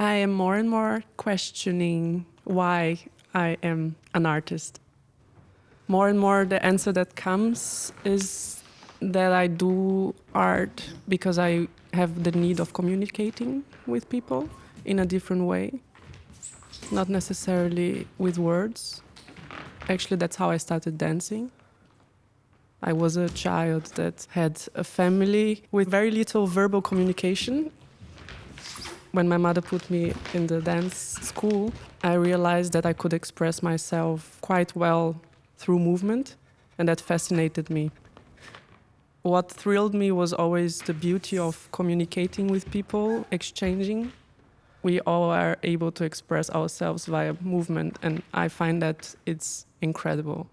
I am more and more questioning why I am an artist. More and more, the answer that comes is that I do art because I have the need of communicating with people in a different way, not necessarily with words. Actually, that's how I started dancing. I was a child that had a family with very little verbal communication. When my mother put me in the dance school, I realized that I could express myself quite well through movement, and that fascinated me. What thrilled me was always the beauty of communicating with people, exchanging. We all are able to express ourselves via movement, and I find that it's incredible.